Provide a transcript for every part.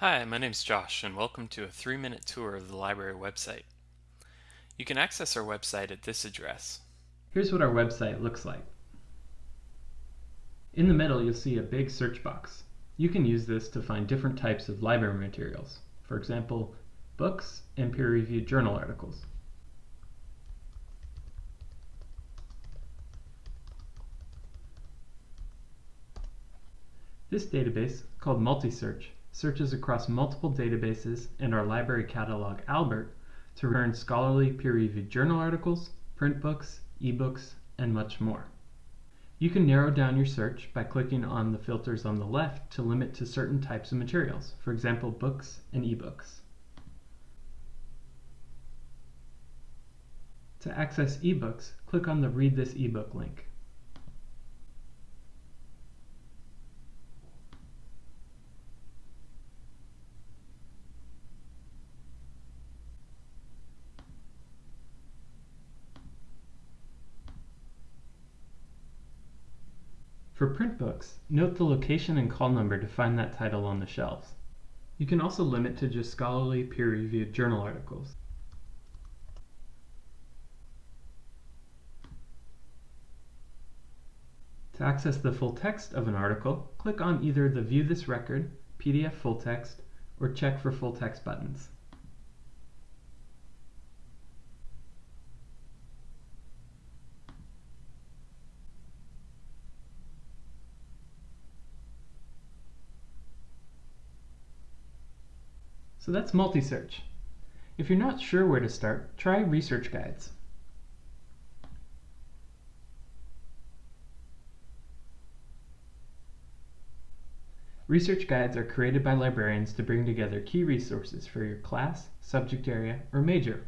Hi, my name is Josh and welcome to a three-minute tour of the library website. You can access our website at this address. Here's what our website looks like. In the middle you'll see a big search box. You can use this to find different types of library materials, for example, books and peer-reviewed journal articles. This database, called Multisearch, searches across multiple databases and our library catalog Albert to return scholarly peer-reviewed journal articles, print books, ebooks, and much more. You can narrow down your search by clicking on the filters on the left to limit to certain types of materials, for example books and ebooks. To access ebooks, click on the Read this ebook link. For print books, note the location and call number to find that title on the shelves. You can also limit to just scholarly peer-reviewed journal articles. To access the full text of an article, click on either the View this record, PDF full text, or check for full text buttons. So that's multi-search. If you're not sure where to start, try research guides. Research guides are created by librarians to bring together key resources for your class, subject area, or major.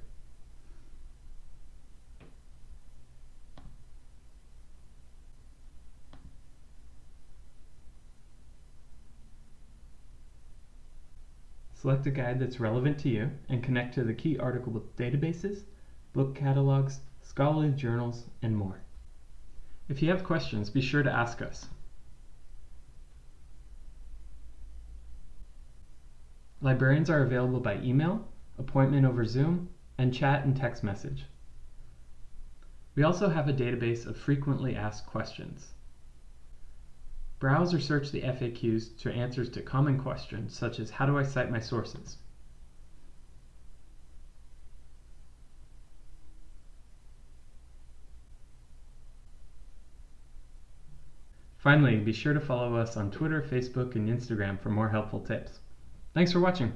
Select a guide that's relevant to you and connect to the key article databases, book catalogs, scholarly journals, and more. If you have questions, be sure to ask us. Librarians are available by email, appointment over Zoom, and chat and text message. We also have a database of frequently asked questions. Browse or search the FAQs to answers to common questions such as how do I cite my sources? Finally, be sure to follow us on Twitter, Facebook, and Instagram for more helpful tips. Thanks for watching.